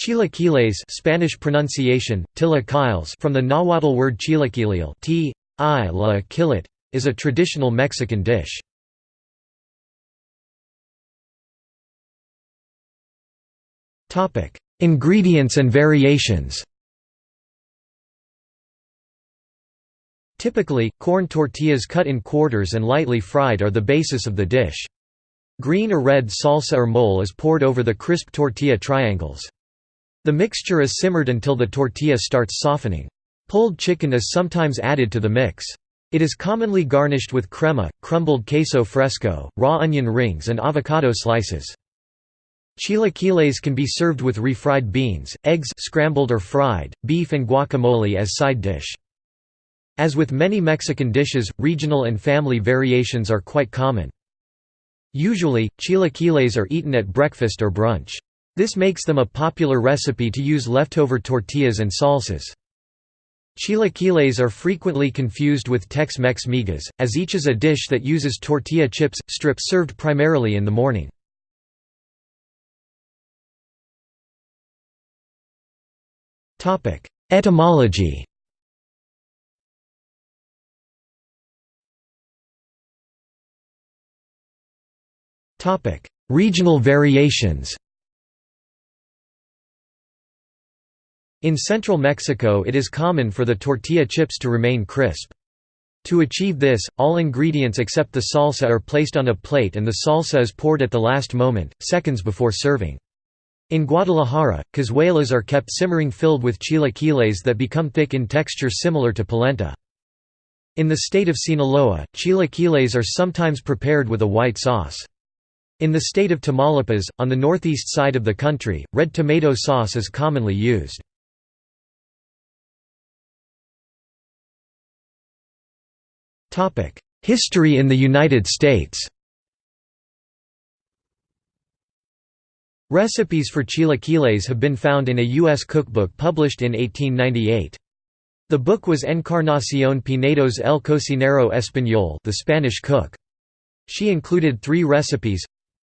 Chilaquiles Spanish pronunciation, from the Nahuatl word chilaquilil t, i la is a traditional Mexican dish. Ingredients and variations Typically, corn tortillas cut in quarters and lightly fried are the basis of the dish. Green or red salsa or mole is poured over the crisp tortilla triangles. The mixture is simmered until the tortilla starts softening. Pulled chicken is sometimes added to the mix. It is commonly garnished with crema, crumbled queso fresco, raw onion rings and avocado slices. Chilaquiles can be served with refried beans, eggs scrambled or fried, beef and guacamole as side dish. As with many Mexican dishes, regional and family variations are quite common. Usually, chilaquiles are eaten at breakfast or brunch. This makes them a popular recipe to use leftover tortillas and salsas. Chilaquiles are frequently confused with Tex-Mex migas, as each is a dish that uses tortilla chips, strips served primarily in the morning. Etymology Regional variations In central Mexico it is common for the tortilla chips to remain crisp. To achieve this, all ingredients except the salsa are placed on a plate and the salsa is poured at the last moment, seconds before serving. In Guadalajara, cazuelas are kept simmering filled with chilaquiles that become thick in texture similar to polenta. In the state of Sinaloa, chilaquiles are sometimes prepared with a white sauce. In the state of Tamaulipas, on the northeast side of the country, red tomato sauce is commonly used. History in the United States Recipes for chilaquiles have been found in a U.S. cookbook published in 1898. The book was Encarnación Pinedo's El Cocinero Español the Spanish cook. She included three recipes,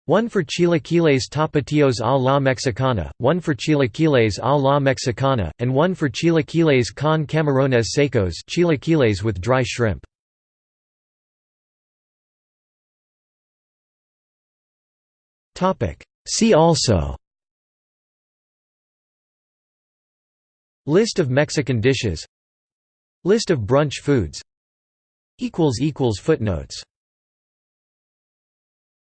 one for chilaquiles tapatios a la mexicana, one for chilaquiles a la mexicana, and one for chilaquiles con camarones secos chilaquiles with dry shrimp. See also. List of Mexican dishes. List of brunch foods. Footnotes